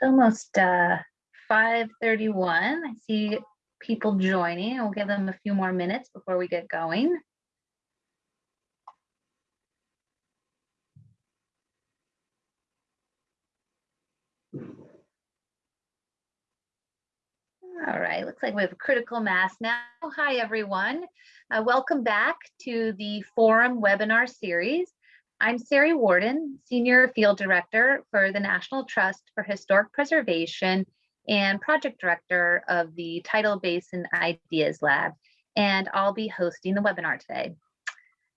Almost uh, 5.31. I see people joining. We'll give them a few more minutes before we get going. All right, looks like we have a critical mass now. Hi, everyone. Uh, welcome back to the forum webinar series. I'm Sari Warden, Senior Field Director for the National Trust for Historic Preservation and Project Director of the Tidal Basin Ideas Lab, and I'll be hosting the webinar today.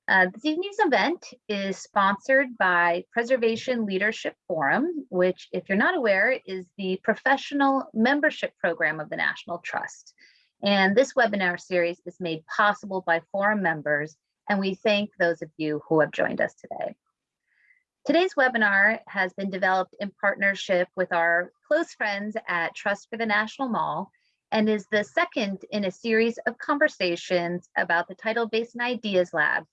Uh, this evening's event is sponsored by Preservation Leadership Forum, which, if you're not aware, is the professional membership program of the National Trust. And this webinar series is made possible by forum members and we thank those of you who have joined us today. Today's webinar has been developed in partnership with our close friends at Trust for the National Mall and is the second in a series of conversations about the Tidal Basin Ideas Lab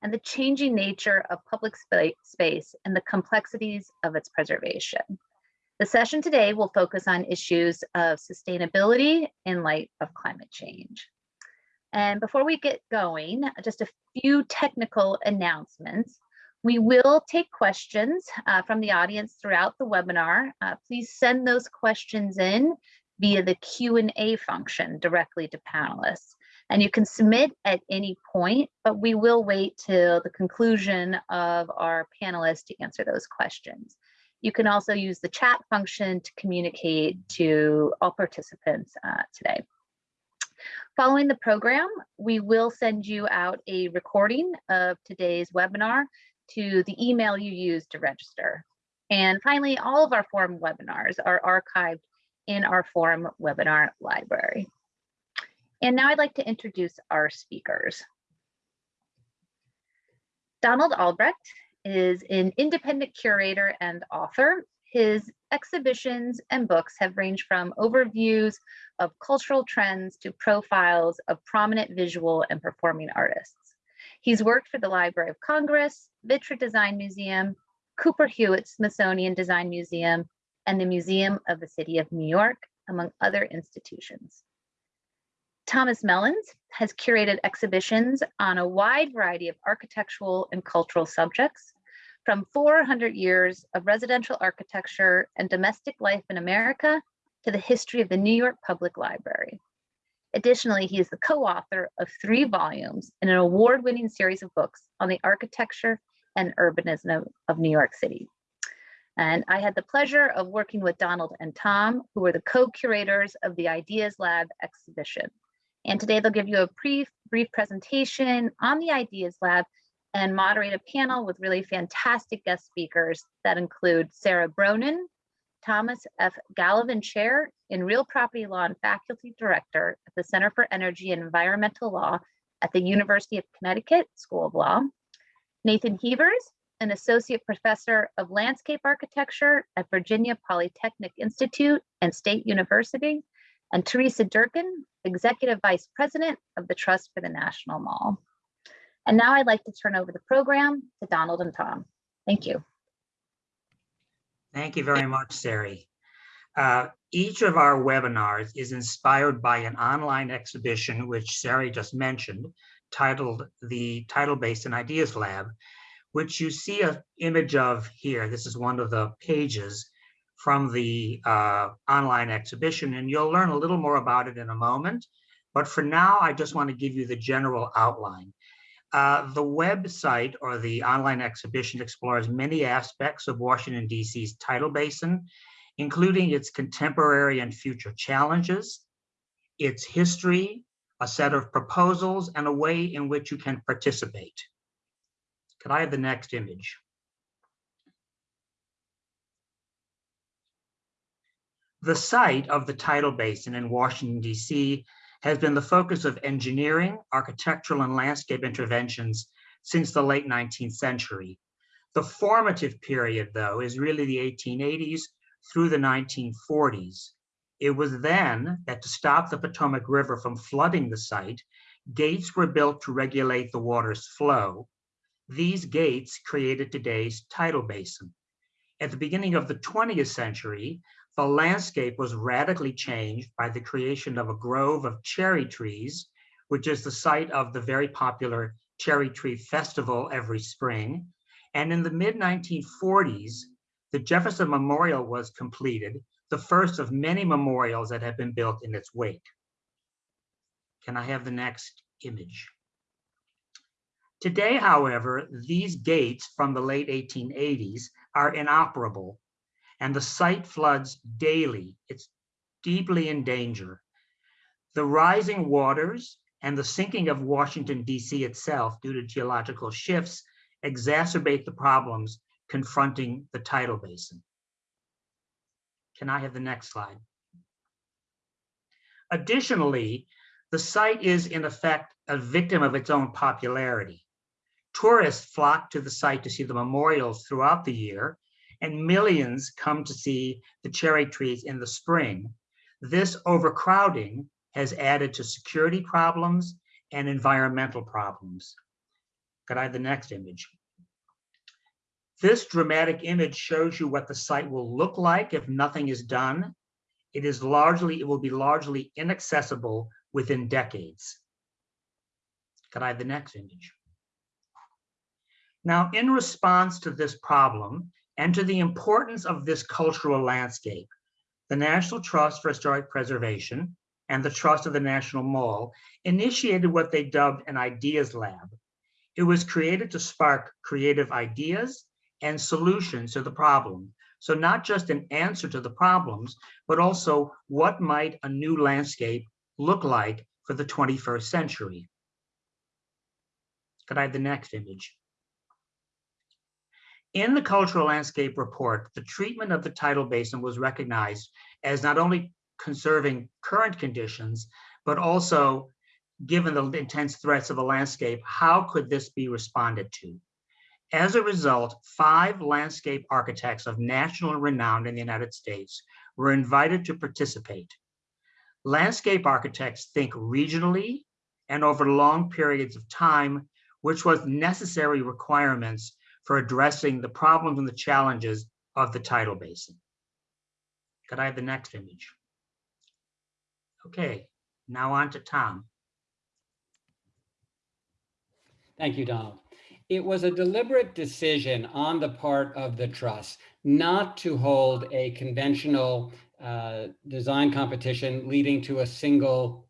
and the changing nature of public space and the complexities of its preservation. The session today will focus on issues of sustainability in light of climate change. And before we get going, just a few technical announcements. We will take questions uh, from the audience throughout the webinar. Uh, please send those questions in via the Q&A function directly to panelists. And you can submit at any point, but we will wait till the conclusion of our panelists to answer those questions. You can also use the chat function to communicate to all participants uh, today. Following the program, we will send you out a recording of today's webinar to the email you used to register. And finally, all of our forum webinars are archived in our forum webinar library. And now I'd like to introduce our speakers. Donald Albrecht is an independent curator and author his exhibitions and books have ranged from overviews of cultural trends to profiles of prominent visual and performing artists. He's worked for the Library of Congress, Vitra Design Museum, Cooper Hewitt Smithsonian Design Museum, and the Museum of the City of New York, among other institutions. Thomas Mellins has curated exhibitions on a wide variety of architectural and cultural subjects, from 400 years of residential architecture and domestic life in America to the history of the New York Public Library. Additionally, he is the co-author of three volumes in an award-winning series of books on the architecture and urbanism of New York City. And I had the pleasure of working with Donald and Tom, who were the co-curators of the Ideas Lab exhibition. And today they'll give you a brief, brief presentation on the Ideas Lab and moderate a panel with really fantastic guest speakers that include Sara Bronin, Thomas F. Gallivan Chair in Real Property Law and Faculty Director at the Center for Energy and Environmental Law at the University of Connecticut School of Law, Nathan Heavers, an Associate Professor of Landscape Architecture at Virginia Polytechnic Institute and State University, and Teresa Durkin, Executive Vice President of the Trust for the National Mall. And now I'd like to turn over the program to Donald and Tom. Thank you. Thank you very much, Sari. Uh, each of our webinars is inspired by an online exhibition, which Sari just mentioned, titled the Tidal Basin Ideas Lab, which you see an image of here. This is one of the pages from the uh, online exhibition, and you'll learn a little more about it in a moment. But for now, I just want to give you the general outline. Uh, the website or the online exhibition explores many aspects of Washington, D.C.'s tidal basin, including its contemporary and future challenges, its history, a set of proposals, and a way in which you can participate. Could I have the next image? The site of the tidal basin in Washington, D.C has been the focus of engineering, architectural, and landscape interventions since the late 19th century. The formative period, though, is really the 1880s through the 1940s. It was then that to stop the Potomac River from flooding the site, gates were built to regulate the water's flow. These gates created today's tidal basin. At the beginning of the 20th century, the landscape was radically changed by the creation of a grove of cherry trees, which is the site of the very popular Cherry Tree Festival every spring. And in the mid 1940s, the Jefferson Memorial was completed, the first of many memorials that have been built in its wake. Can I have the next image? Today, however, these gates from the late 1880s are inoperable and the site floods daily. It's deeply in danger. The rising waters and the sinking of Washington, D.C. itself due to geological shifts exacerbate the problems confronting the tidal basin. Can I have the next slide? Additionally, the site is in effect a victim of its own popularity. Tourists flock to the site to see the memorials throughout the year, and millions come to see the cherry trees in the spring. This overcrowding has added to security problems and environmental problems. Could I have the next image? This dramatic image shows you what the site will look like if nothing is done. It is largely, it will be largely inaccessible within decades. Could I have the next image? Now, in response to this problem and to the importance of this cultural landscape, the National Trust for Historic Preservation and the Trust of the National Mall initiated what they dubbed an Ideas Lab. It was created to spark creative ideas and solutions to the problem. So not just an answer to the problems, but also what might a new landscape look like for the 21st century. Could I have the next image? In the Cultural Landscape Report, the treatment of the tidal basin was recognized as not only conserving current conditions, but also given the intense threats of the landscape, how could this be responded to? As a result, five landscape architects of national renown in the United States were invited to participate. Landscape architects think regionally and over long periods of time, which was necessary requirements for addressing the problems and the challenges of the tidal basin. Could I have the next image? Okay, now on to Tom. Thank you, Donald. It was a deliberate decision on the part of the trust not to hold a conventional uh, design competition leading to a single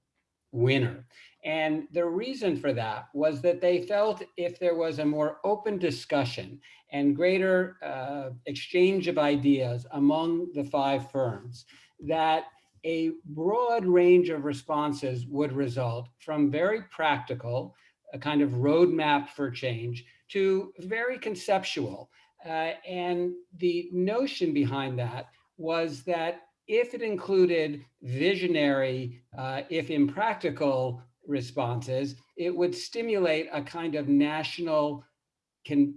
winner. And the reason for that was that they felt if there was a more open discussion and greater uh, exchange of ideas among the five firms, that a broad range of responses would result from very practical, a kind of roadmap for change, to very conceptual. Uh, and the notion behind that was that if it included visionary, uh, if impractical responses, it would stimulate a kind of national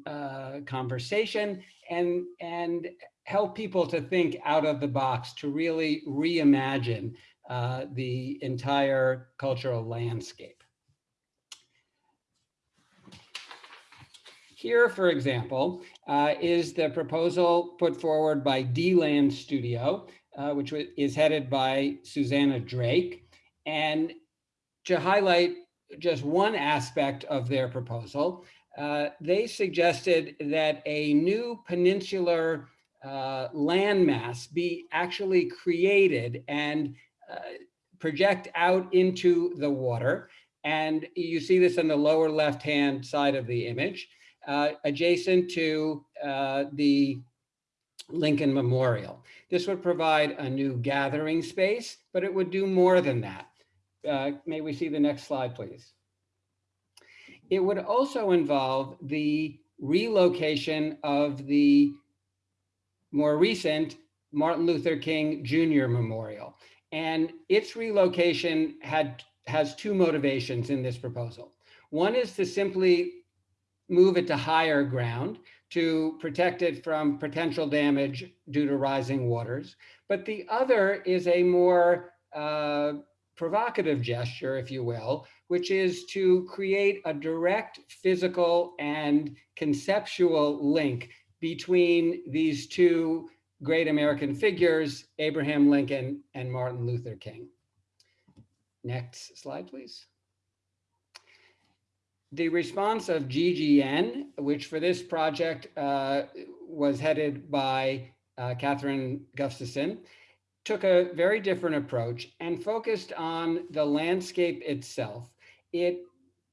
uh, conversation and, and help people to think out of the box, to really reimagine uh, the entire cultural landscape. Here, for example, uh, is the proposal put forward by D-Land Studio, uh, which is headed by Susannah Drake. And to highlight just one aspect of their proposal, uh, they suggested that a new peninsular uh, landmass be actually created and uh, project out into the water. And you see this on the lower left-hand side of the image, uh, adjacent to uh, the Lincoln Memorial. This would provide a new gathering space, but it would do more than that. Uh, may we see the next slide, please? It would also involve the relocation of the more recent Martin Luther King Jr. Memorial. And its relocation had has two motivations in this proposal. One is to simply move it to higher ground to protect it from potential damage due to rising waters. But the other is a more uh, provocative gesture, if you will, which is to create a direct physical and conceptual link between these two great American figures, Abraham Lincoln and Martin Luther King. Next slide, please. The response of GGN, which for this project uh, was headed by uh, Kathryn Gustafson, took a very different approach and focused on the landscape itself. It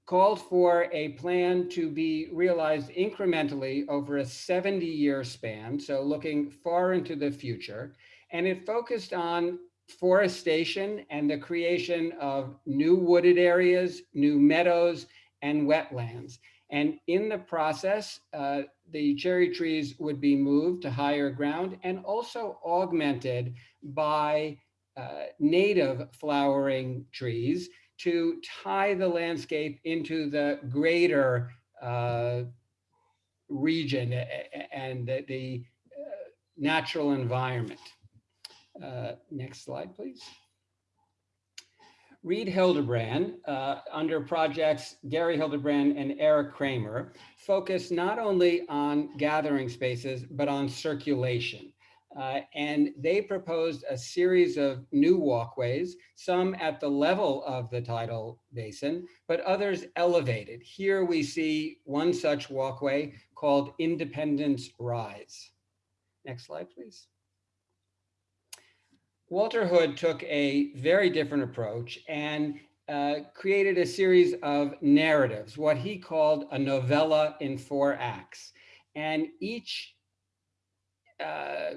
called for a plan to be realized incrementally over a 70 year span, so looking far into the future. And it focused on forestation and the creation of new wooded areas, new meadows, and wetlands. And in the process, uh, the cherry trees would be moved to higher ground and also augmented by uh, native flowering trees to tie the landscape into the greater uh, region and the, the uh, natural environment. Uh, next slide, please. Reed Hilderbrand, uh, under projects Gary Hilderbrand and Eric Kramer, focus not only on gathering spaces, but on circulation. Uh, and they proposed a series of new walkways, some at the level of the tidal basin, but others elevated. Here we see one such walkway called Independence Rise. Next slide, please. Walter Hood took a very different approach and uh, created a series of narratives, what he called a novella in four acts. And each uh,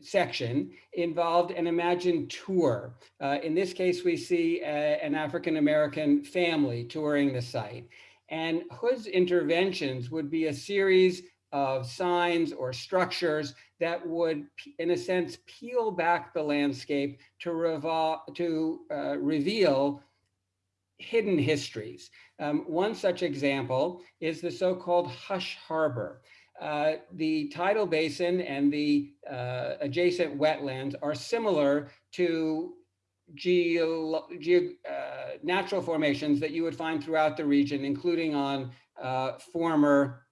section involved an imagined tour. Uh, in this case, we see a, an African-American family touring the site. And Hood's interventions would be a series of signs or structures that would, in a sense, peel back the landscape to, revol to uh, reveal hidden histories. Um, one such example is the so-called Hush Harbor. Uh, the tidal basin and the uh, adjacent wetlands are similar to ge ge uh, natural formations that you would find throughout the region, including on uh, former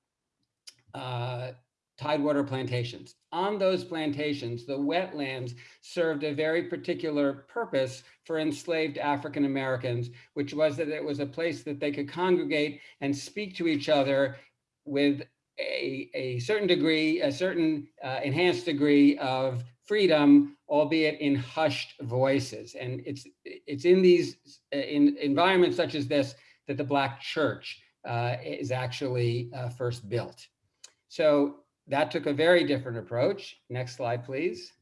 uh, tidewater plantations. On those plantations, the wetlands served a very particular purpose for enslaved African Americans, which was that it was a place that they could congregate and speak to each other with a, a certain degree, a certain uh, enhanced degree of freedom, albeit in hushed voices. And it's, it's in these uh, in environments such as this that the Black church uh, is actually uh, first built. So that took a very different approach. Next slide, please.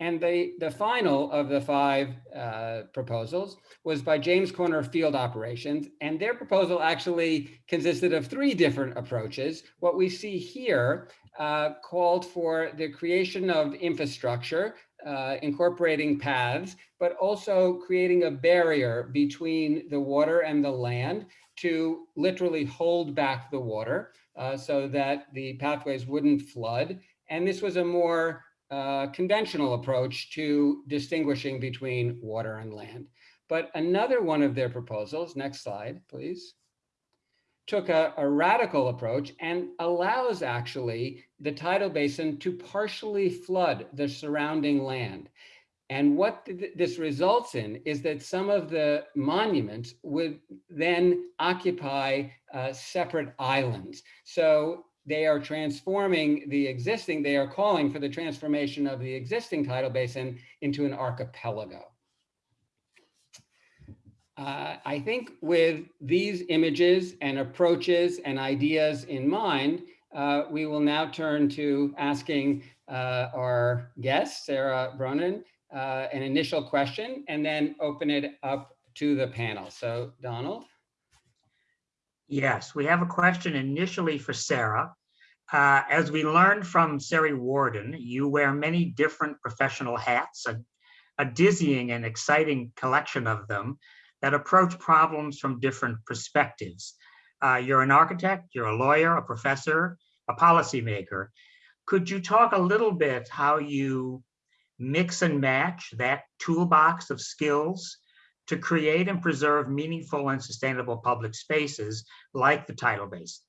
And the, the final of the five uh, proposals was by James Corner Field Operations. And their proposal actually consisted of three different approaches. What we see here uh, called for the creation of infrastructure, uh, incorporating paths, but also creating a barrier between the water and the land to literally hold back the water uh, so that the pathways wouldn't flood. And this was a more uh, conventional approach to distinguishing between water and land. But another one of their proposals, next slide, please, took a, a, radical approach and allows actually the tidal basin to partially flood the surrounding land. And what th this results in is that some of the monuments would then occupy uh, separate islands. So they are transforming the existing, they are calling for the transformation of the existing tidal basin into an archipelago. Uh, I think with these images and approaches and ideas in mind, uh, we will now turn to asking uh, our guest, Sara Bronin, uh, an initial question and then open it up to the panel. So Donald. Yes, we have a question initially for Sara. Uh, as we learned from Sari Warden, you wear many different professional hats, a, a dizzying and exciting collection of them that approach problems from different perspectives. Uh, you're an architect, you're a lawyer, a professor, a policymaker. Could you talk a little bit how you mix and match that toolbox of skills to create and preserve meaningful and sustainable public spaces like the tidal basin.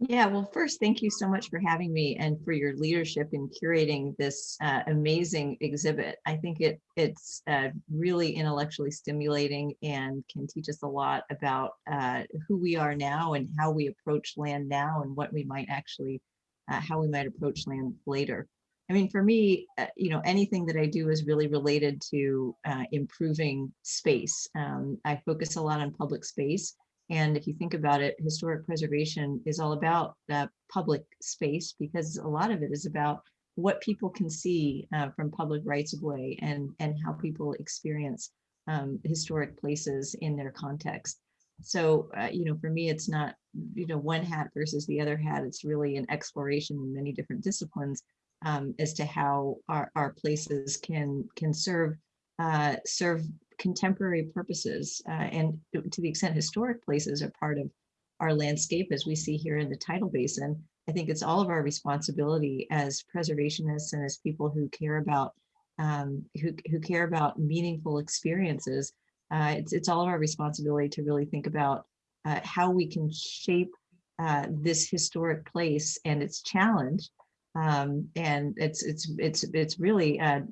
Yeah, well, first, thank you so much for having me and for your leadership in curating this uh, amazing exhibit. I think it it's uh, really intellectually stimulating and can teach us a lot about uh, who we are now and how we approach land now and what we might actually, uh, how we might approach land later. I mean, for me, uh, you know, anything that I do is really related to uh, improving space. Um, I focus a lot on public space and if you think about it, historic preservation is all about that public space because a lot of it is about what people can see uh, from public rights of way and, and how people experience um, historic places in their context. So, uh, you know, for me, it's not, you know, one hat versus the other hat. It's really an exploration in many different disciplines um, as to how our, our places can can serve uh, serve contemporary purposes uh, and to the extent historic places are part of our landscape as we see here in the tidal basin, I think it's all of our responsibility as preservationists and as people who care about um, who, who care about meaningful experiences. Uh, it's, it's all of our responsibility to really think about uh, how we can shape uh, this historic place and its challenge um, and it's it's it's it's really a,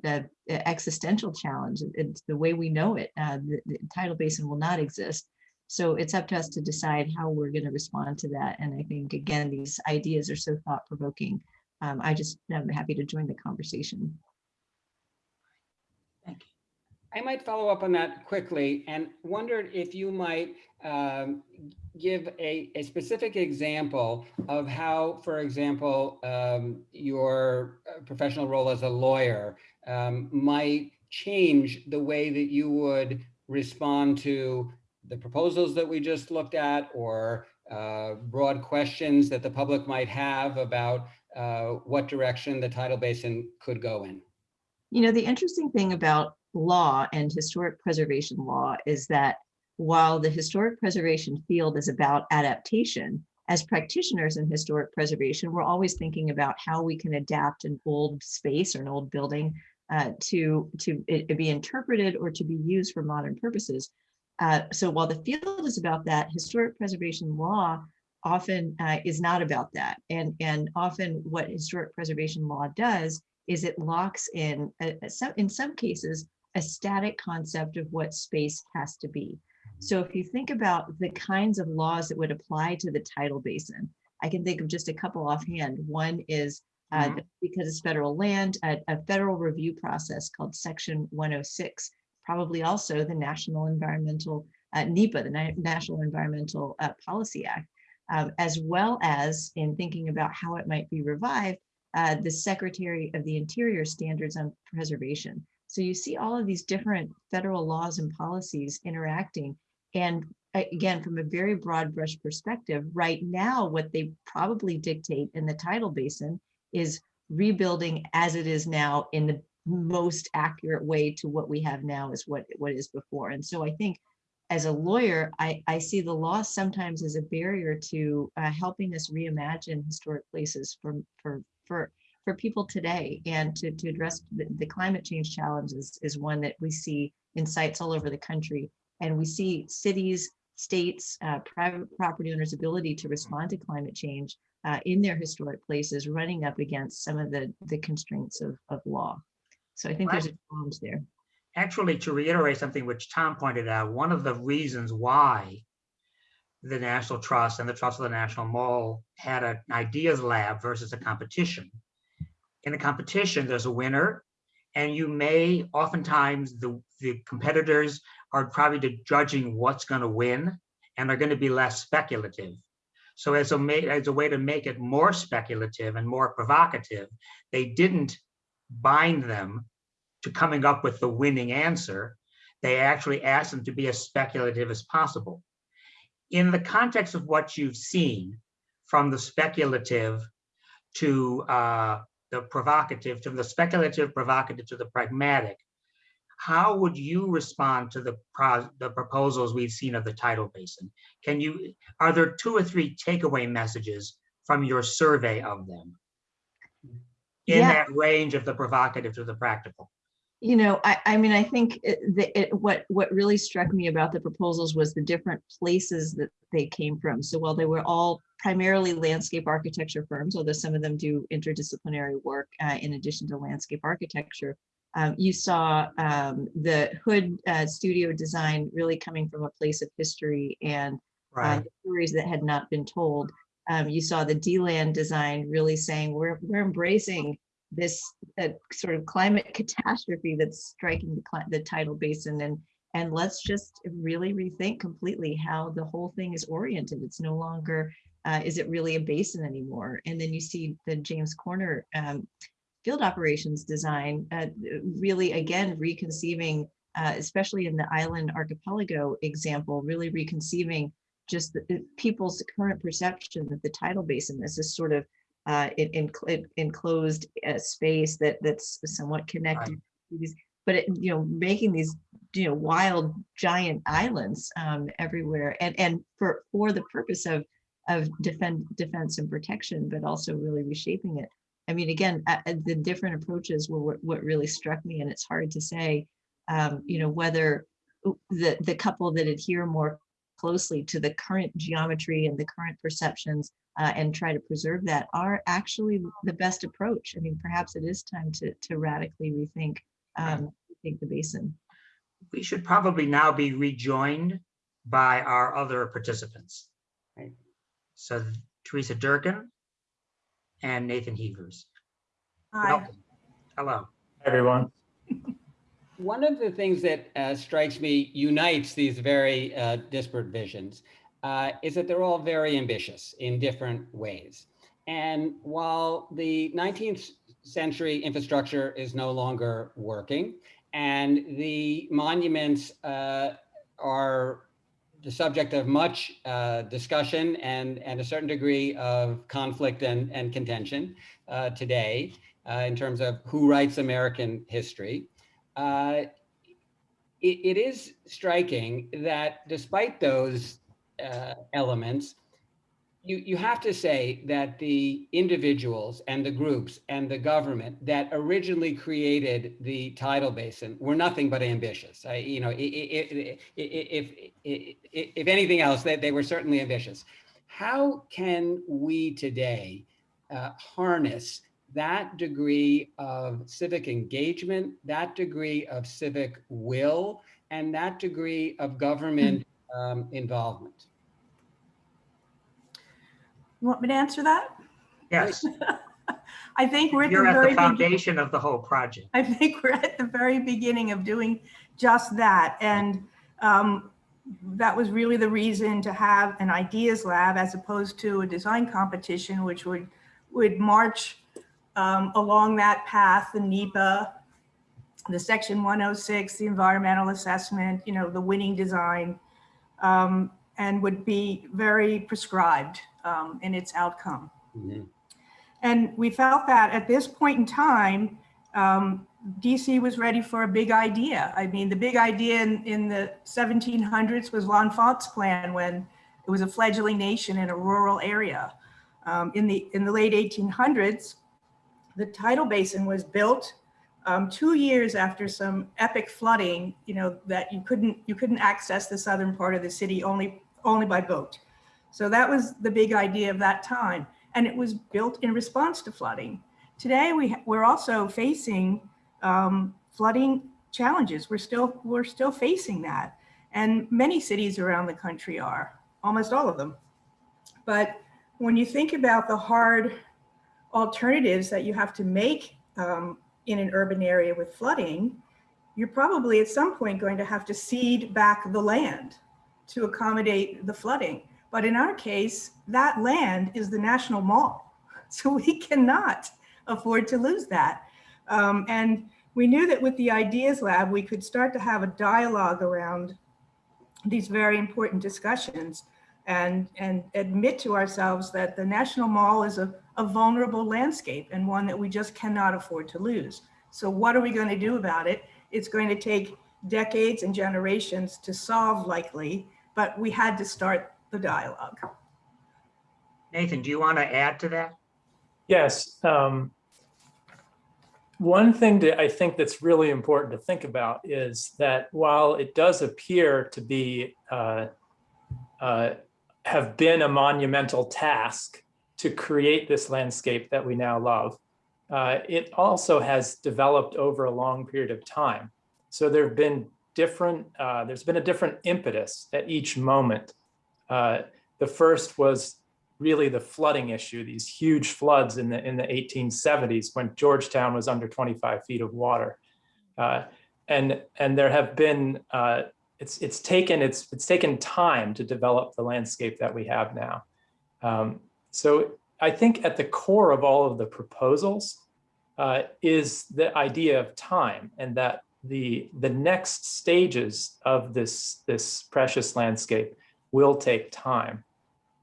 existential challenge. It's the way we know it. Uh, the, the, tidal basin will not exist, so it's up to us to decide how we're going to respond to that. And I think again, these ideas are so thought provoking. Um, I just am happy to join the conversation. I might follow up on that quickly and wondered if you might um, give a, a specific example of how, for example, um, your uh, professional role as a lawyer um, might change the way that you would respond to the proposals that we just looked at or uh, broad questions that the public might have about uh, what direction the tidal basin could go in. You know, the interesting thing about law and historic preservation law is that while the historic preservation field is about adaptation, as practitioners in historic preservation, we're always thinking about how we can adapt an old space or an old building uh, to, to it, be interpreted or to be used for modern purposes. Uh, so while the field is about that, historic preservation law often uh, is not about that. And, and often what historic preservation law does is it locks in, a, a, in some cases, a static concept of what space has to be. So if you think about the kinds of laws that would apply to the tidal basin, I can think of just a couple offhand. One is uh, mm -hmm. because it's federal land, a, a, federal review process called Section 106, probably also the National Environmental, uh, NEPA, the Na National Environmental uh, Policy Act, um, as well as in thinking about how it might be revived, uh, the Secretary of the Interior Standards on Preservation. So you see all of these different federal laws and policies interacting and again, from a very broad brush perspective, right now, what they probably dictate in the tidal basin is rebuilding as it is now in the most accurate way to what we have now is what, what is before. And so I think as a lawyer, I, I see the law sometimes as a barrier to uh, helping us reimagine historic places for, for, for, for people today and to, to address the, the climate change challenges is one that we see in sites all over the country and we see cities, states, uh, private property owners' ability to respond to climate change uh, in their historic places running up against some of the, the constraints of, of law. So I think there's a challenge there. Actually, to reiterate something which Tom pointed out, one of the reasons why the National Trust and the Trust of the National Mall had an ideas lab versus a competition. In a competition, there's a winner, and you may oftentimes the, the competitors are probably judging what's going to win and are going to be less speculative. So as a, as a way to make it more speculative and more provocative, they didn't bind them to coming up with the winning answer. They actually asked them to be as speculative as possible. In the context of what you've seen, from the speculative to uh, the provocative, to the speculative, provocative to the pragmatic, how would you respond to the, pro the proposals we've seen of the tidal basin? Can you, are there two or three takeaway messages from your survey of them in Yeah. that range of the provocative to the practical? You know, I, I mean, I think it, the, it, what, what really struck me about the proposals was the different places that they came from. So while they were all primarily landscape architecture firms, although some of them do interdisciplinary work uh, in addition to landscape architecture, um, you saw um, the Hood uh, studio design really coming from a place of history and uh, stories that had not been told. Um, you saw the D-Land design really saying we're we're embracing this uh, sort of climate catastrophe that's striking the, the tidal basin and and let's just really rethink completely how the whole thing is oriented. It's no longer uh, is it really a basin anymore? And then you see the James Corner um, field operations design uh, really again reconceiving, uh, especially in the island archipelago example, really reconceiving just the, the people's current perception that the tidal basin is this sort of uh, in, in, enclosed uh, space that that's somewhat connected. these- But it, you know, making these you know wild giant islands um, everywhere, and and for for the purpose of of defend defense and protection, but also really reshaping it. I mean, again, uh, the different approaches were what, what really struck me, and it's hard to say, um, you know, whether the the couple that adhere more closely to the current geometry and the current perceptions uh, and try to preserve that are actually the best approach. I mean, perhaps it is time to to radically rethink um, rethink the basin. we should probably now be rejoined by our other participants. Right. So Teresa Durkin and Nathan Heavers. Hi, Welcome. Hello. everyone. One of the things that uh, strikes me unites these very uh, disparate visions uh, is that they're all very ambitious in different ways. And while the 19th century infrastructure is no longer working and the monuments uh, are the subject of much uh, discussion and, and a certain degree of conflict and, and contention uh, today in terms of who writes American history. Uh, it, it is striking that despite those uh, elements, you, you have to say that the individuals and the groups and the government that originally created the tidal basin were nothing but ambitious. I, you know, if, if, if anything else, they, they were certainly ambitious. How can we today uh, harness that degree of civic engagement, that degree of civic will, and that degree of government um, involvement? you want me to answer that? Yes, I think we're at the you're at very, the foundation of the whole project. I think we're at the very beginning of doing just that. And um, that was really the reason to have an ideas lab as opposed to a design competition, which would, would march um, along that path, the NEPA, the section 106, the environmental assessment, you know, the winning design, um, and would be very prescribed um, in its outcome. Mhm. And we felt that at this point in time, um, DC was ready for a big idea. I mean, the big idea in, in the 1700s was L'Enfant's plan when it was a fledgling nation in a rural area. Um, in the in the late 1800s, the tidal basin was built um, two years after some epic flooding. You know that you couldn't you couldn't access the southern part of the city only only by boat. So that was the big idea of that time and it was built in response to flooding. Today, we, we're also facing um, flooding challenges. We're still, we're still facing that. And many cities around the country are, almost all of them. But when you think about the hard alternatives that you have to make um, in an urban area with flooding, you're probably at some point going to have to cede back the land to accommodate the flooding. But in our case, that land is the National Mall. So we cannot afford to lose that. Um, and we knew that with the Ideas Lab, we could start to have a dialogue around these very important discussions and, and admit to ourselves that the National Mall is a, a vulnerable landscape and one that we just cannot afford to lose. So what are we going to do about it? It's going to take decades and generations to solve likely, but we had to start the dialogue. Nathan, do you want to add to that? Yes. um, one thing that I think that's really important to think about is that while it does appear to be uh, uh, have been a monumental task to create this landscape that we now love, uh, it also has developed over a long period of time. So there have been different, uh, there's been a different impetus at each moment. Uh, the first was really the flooding issue, these huge floods in the in the 1870s when Georgetown was under 25 feet of water. Uh, and and there have been uh, it's it's taken it's it's taken time to develop the landscape that we have now. Um, so I think at the core of all of the proposals uh, is the idea of time and that the the next stages of this this precious landscape will take time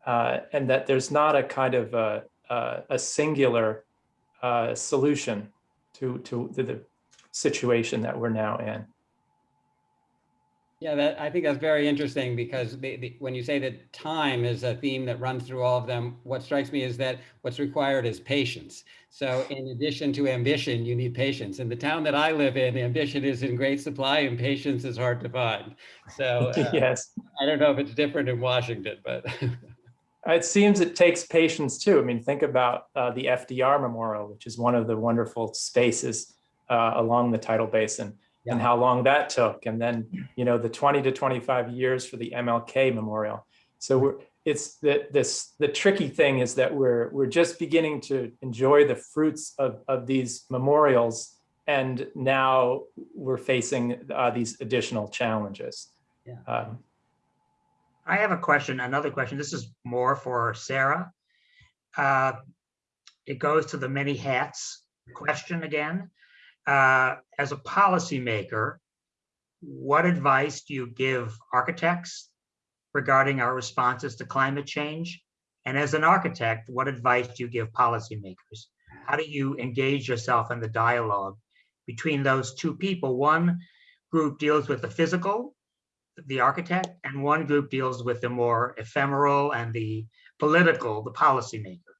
uh, and that there's not a kind of a, a, a singular uh, solution to, to to the situation that we're now in. Yeah, that, I think that's very interesting because the, the, when you say that time is a theme that runs through all of them, what strikes me is that what's required is patience. So in addition to ambition, you need patience. In the town that I live in, ambition is in great supply and patience is hard to find. So uh, yes, I don't know if it's different in Washington, but it seems it takes patience too. I mean, think about uh, the FDR Memorial, which is one of the wonderful spaces uh, along the tidal basin and how long that took. And then, you know, the 20 to 25 years for the MLK Memorial. So we're, it's the, this, the tricky thing is that we're, we're just beginning to enjoy the fruits of, of these memorials. And now we're facing uh, these additional challenges. Yeah. Um, I have a question, another question. This is more for Sara. Uh, It goes to the many hats question again. Uh, As a policymaker, what advice do you give architects regarding our responses to climate change? And as an architect, what advice do you give policymakers? How do you engage yourself in the dialogue between those two people? One group deals with the physical, the architect, and one group deals with the more ephemeral and the political, the policymaker.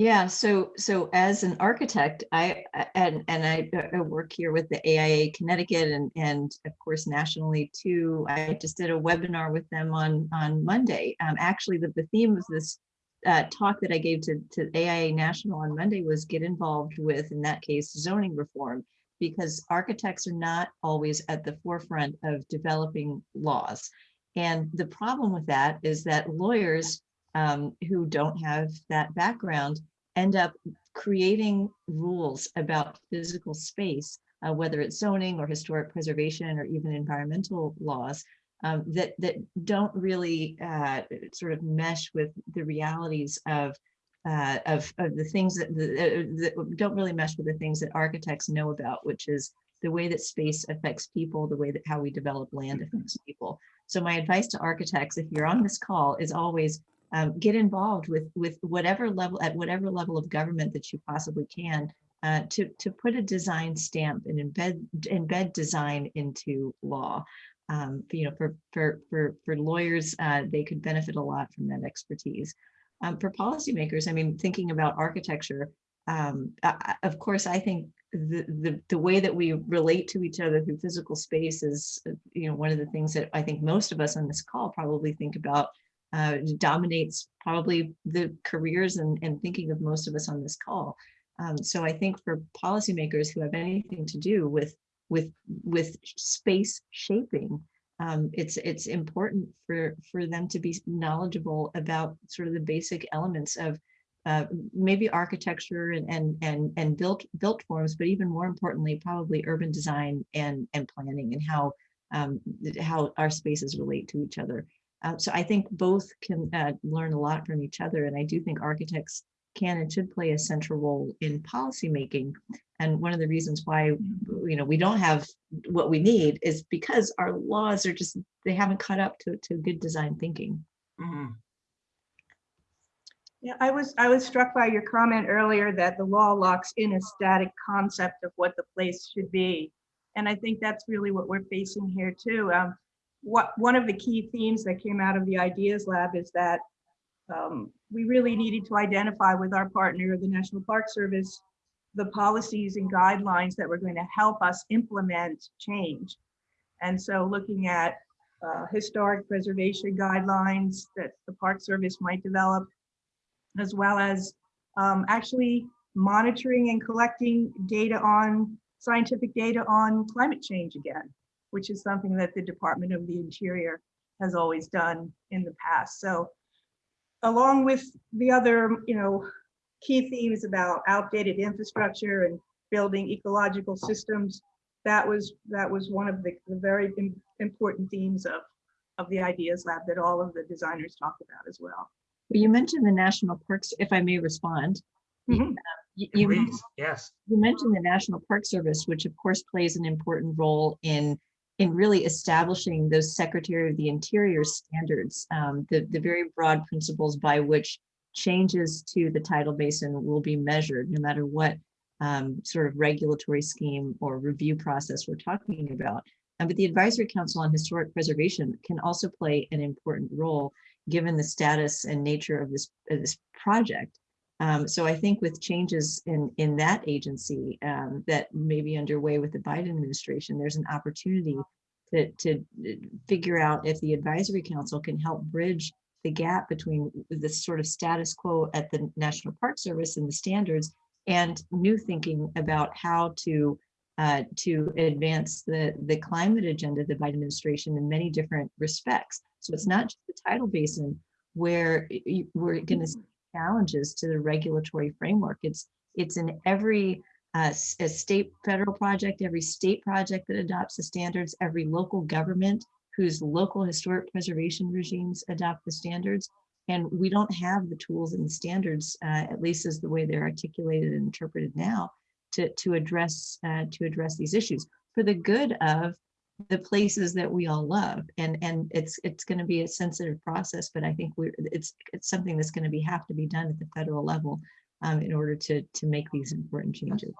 Yeah, so so as an architect, I and and I, I work here with the AIA Connecticut and and of course nationally too. I just did a webinar with them on on Monday. Um, actually, the, the theme of this uh, talk that I gave to to AIA National on Monday was get involved with, in that case, zoning reform, because architects are not always at the forefront of developing laws. And the problem with that is that lawyers um, who don't have that background end up creating rules about physical space, uh, whether it's zoning or historic preservation or even environmental laws, um, that that don't really uh, sort of mesh with the realities of uh, of, of the things that, the, that don't really mesh with the things that architects know about, which is the way that space affects people, the way that how we develop land affects people. So my advice to architects, if you're on this call, is always um, get involved with with whatever level at whatever level of government that you possibly can uh, to to put a design stamp and embed embed design into law. Um, you know, for for for for lawyers, uh, they could benefit a lot from that expertise. Um, for policymakers, I mean, thinking about architecture, um, I, of course, I think the, the the way that we relate to each other through physical space is, uh, you know, one of the things that I think most of us on this call probably think about uh, dominates probably the careers and, and thinking of most of us on this call. Um, so I think for policymakers who have anything to do with with with space shaping, um, it's it's important for for them to be knowledgeable about sort of the basic elements of uh, maybe architecture and and and and built built forms, but even more importantly, probably urban design and and planning and how um, how our spaces relate to each other. Uh, so I think both can uh, learn a lot from each other. And I do think architects can and should play a central role in policymaking. And one of the reasons why, you know, we don't have what we need is because our laws are just, they haven't caught up to, to good design thinking. Mhm. Yeah, I was, I was struck by your comment earlier that the law locks in a static concept of what the place should be. And I think that's really what we're facing here too. Um, what, one of the key themes that came out of the Ideas Lab is that um, we really needed to identify with our partner, the National Park Service, the policies and guidelines that were going to help us implement change. And so looking at uh, historic preservation guidelines that the Park Service might develop, as well as um, actually monitoring and collecting data on, scientific data on climate change again, which is something that the Department of the Interior has always done in the past. So along with the other, you know, key themes about outdated infrastructure and building ecological systems, that was that was one of the, the very important themes of of the ideas lab that all of the designers talked about as well. Well, You mentioned the national parks, if I may respond. Mhm. You, you yes. you mentioned the National Park Service, which of course plays an important role in in really establishing those Secretary of the Interior standards, um, the, the very broad principles by which changes to the tidal basin will be measured, no matter what um, sort of regulatory scheme or review process we're talking about. Uh, but the Advisory Council on Historic Preservation can also play an important role, given the status and nature of this, of this project. Um, so I think with changes in, in that agency um, that may be underway with the Biden administration, there's an opportunity to, to uh, figure out if the advisory council can help bridge the gap between the sort of status quo at the National Park Service and the standards and new thinking about how to uh, to advance the, the climate agenda of the Biden administration in many different respects. So it's not just the tidal basin where we're going to challenges to the regulatory framework. It's it's in every uh, state federal project, every state project that adopts the standards, every local government whose local historic preservation regimes adopt the standards. And we don't have the tools and the standards, uh, at least as the way they're articulated and interpreted now, to to address uh, to address these issues for the good of the places that we all love and and it's it's going to be a sensitive process but i think we're it's it's something that's going to be have to be done at the federal level um, in order to to make these important changes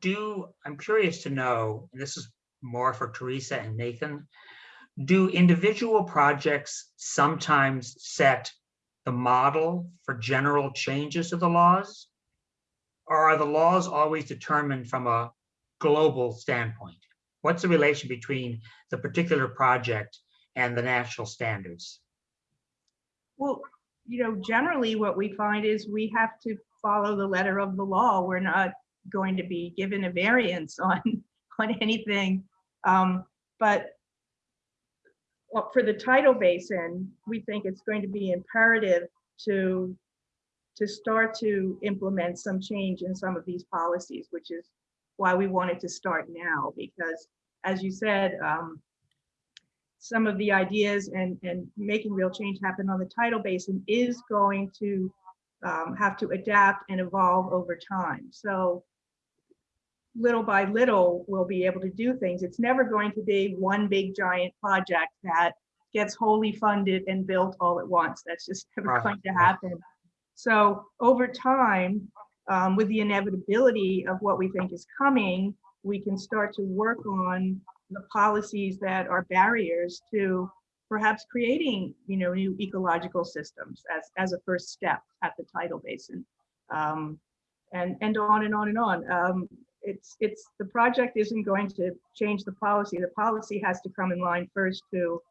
Do, I'm curious to know, and this is more for Teresa and Nathan. Do individual projects sometimes set the model for general changes to the laws? Or are the laws always determined from a global standpoint? What's the relation between the particular project and the national standards? Well, you know, generally what we find is we have to follow the letter of the law. We're not going to be given a variance on, on anything. Um, But well, for the tidal basin, we think it's going to be imperative to, to start to implement some change in some of these policies, which is why we wanted to start now, because as you said, um, some of the ideas and, and making real change happen on the tidal basin is going to um, have to adapt and evolve over time. So little by little, we'll be able to do things. It's never going to be one big giant project that gets wholly funded and built all at once. That's just never Right, going to happen. So over time, um, with the inevitability of what we think is coming, we can start to work on the policies that are barriers to perhaps creating, you know, new ecological systems as, as a first step at the tidal basin. Um, and, and on and on and on. Um, it's, it's, the project isn't going to change the policy. The policy has to come in line first to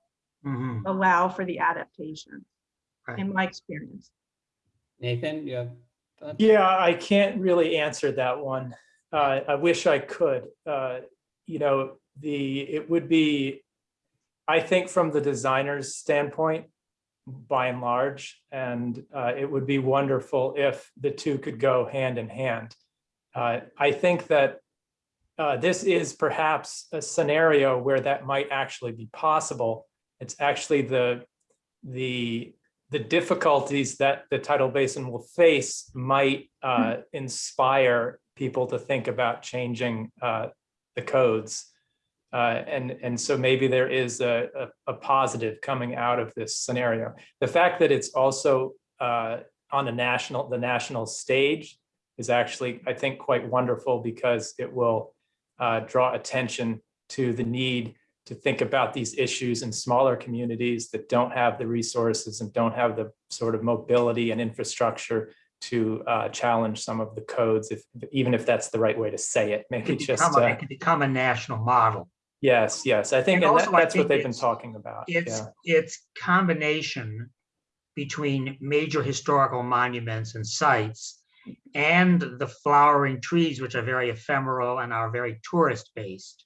Mhm. allow for the adaptation, Right. in my experience. Nathan, you have? Yeah, I can't really answer that one. Uh, I wish I could. Uh, you know, the, it would be, I think from the designer's standpoint, by and large, and uh, it would be wonderful if the two could go hand in hand. Uh, I think that uh, this is perhaps a scenario where that might actually be possible. It's actually the, the the difficulties that the tidal basin will face might uh, inspire people to think about changing uh, the codes. Uh, and, and so maybe there is a, a, a positive coming out of this scenario. The fact that it's also uh, on the national, the national stage is actually, I think, quite wonderful because it will uh, draw attention to the need to think about these issues in smaller communities that don't have the resources and don't have the sort of mobility and infrastructure to uh, challenge some of the codes, if even if that's the right way to say it. It Maybe could just become a- uh, it could become a national model. yes, yes. I think And that, that's what they've been talking about. It's, Yeah. it's combination between major historical monuments and sites and the flowering trees, which are very ephemeral and are very tourist based,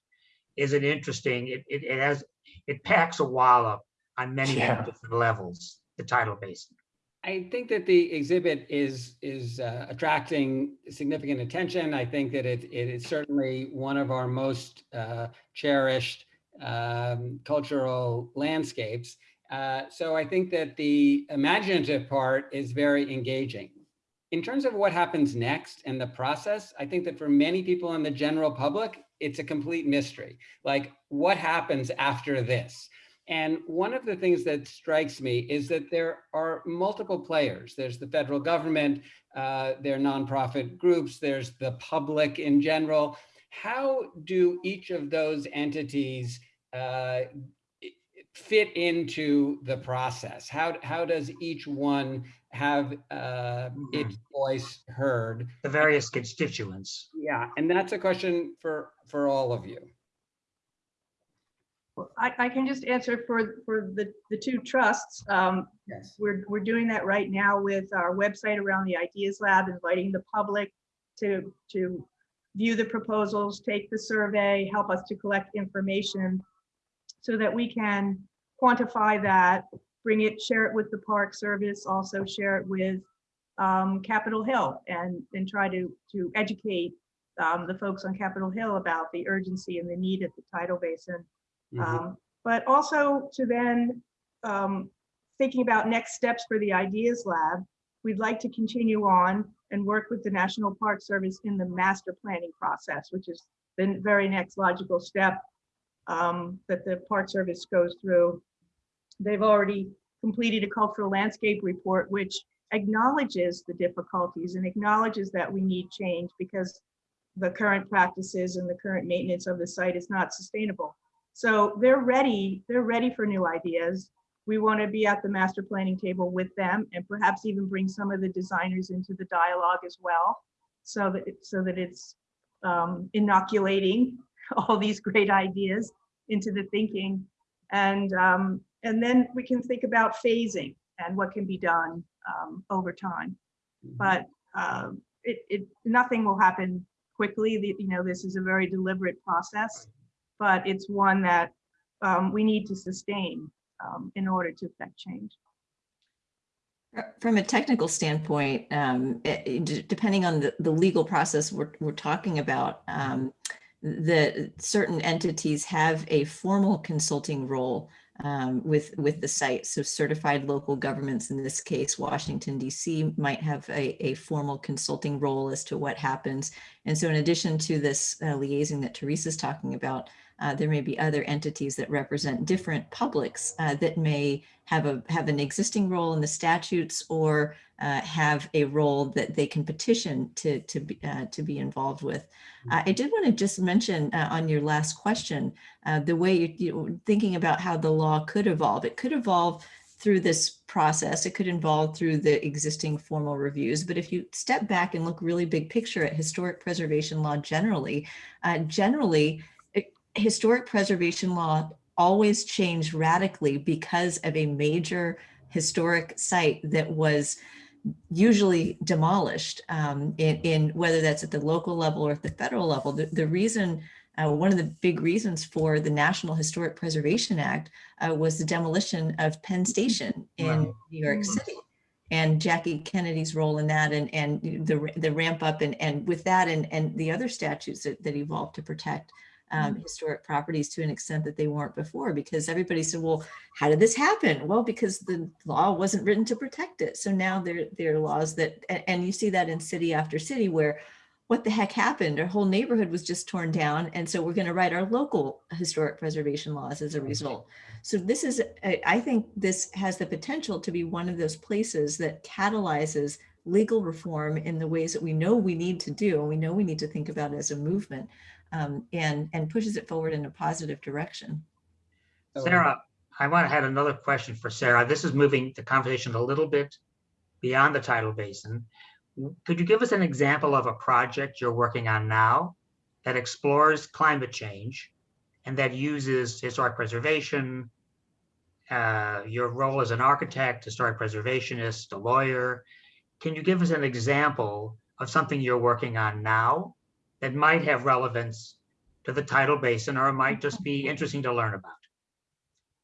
is an interesting, it, it, it has, it packs a wallop on many, Yeah. different levels, the tidal basin. I think that the exhibit is is uh, attracting significant attention. I think that it it is certainly one of our most uh, cherished um, cultural landscapes. Uh, so I think that the imaginative part is very engaging. In terms of what happens next and the process, I think that for many people in the general public, it's a complete mystery. Like what happens after this? And one of the things that strikes me is that there are multiple players. There's the federal government, uh, there are nonprofit groups, there's the public in general. How do each of those entities uh, fit into the process? How, how does each one have uh, its voice heard? The various constituents. Yeah, and that's a question for, for all of you. Well, I, I can just answer for, for the, the two trusts. Um, Yes. We're, we're doing that right now with our website around the Ideas Lab, inviting the public to, to view the proposals, take the survey, help us to collect information so that we can quantify that, bring it, share it with the Park Service, also share it with um, Capitol Hill and, and try to, to educate um, the folks on Capitol Hill about the urgency and the need at the tidal basin. Mhm. Um, But also to then, um, thinking about next steps for the Ideas Lab, we'd like to continue on and work with the National Park Service in the master planning process, which is the very next logical step um, that the Park Service goes through. They've already completed a cultural landscape report, which acknowledges the difficulties and acknowledges that we need change because the current practices and the current maintenance of the site is not sustainable. So they're ready, they're ready for new ideas. We want to be at the master planning table with them and perhaps even bring some of the designers into the dialogue as well. So that, it- so that it's um, inoculating all these great ideas into the thinking. And, um, and then we can think about phasing and what can be done um, over time. But um, it, it, nothing will happen quickly. The- You know, this is a very deliberate process, but it's one that um, we need to sustain um, in order to affect change. From a technical standpoint, um, it- depending on the, the legal process we're, we're talking about, um, the certain entities have a formal consulting role um, with, with the site. So certified local governments, in this case, Washington DC might have a, a formal consulting role as to what happens. And so in addition to this uh, liaison that Teresa's talking about, uh, there may be other entities that represent different publics uh, that may have a have an existing role in the statutes or uh, have a role that they can petition to to be uh, to be involved with. Uh, I did want to just mention uh, on your last question uh, the way you, you thinking about how the law could evolve. It could evolve through this process. It could involve through the existing formal reviews. But if you step back and look really big picture at historic preservation law generally, uh, generally historic preservation law always changed radically because of a major historic site that was usually demolished um, in, in whether that's at the local level or at the federal level. The, the reason, uh, one of the big reasons for the National Historic Preservation Act uh, was the demolition of Penn Station in Right. New York Mm. City. And Jackie Kennedy's role in that and, and the, the ramp up and, and with that and, and the other statutes that, that evolved to protect um, historic properties to an extent that they weren't before because everybody said, well, how did this happen? Well, because the law wasn't written to protect it. So now there, there are laws that, a- and you see that in city after city where what the heck happened? Our whole neighborhood was just torn down. And so we're going to write our local historic preservation laws as a result. So this is, I I think this has the potential to be one of those places that catalyzes legal reform in the ways that we know we need to do, and we know we need to think about as a movement, um, and, and pushes it forward in a positive direction. Sara, I want to had another question for Sara. This is moving the conversation a little bit beyond the tidal basin. could you give us an example of a project you're working on now that explores climate change and that uses historic preservation, uh, your role as an architect, historic preservationist, a lawyer? Can you give us an example of something you're working on now that might have relevance to the tidal basin, or it might just be interesting to learn about?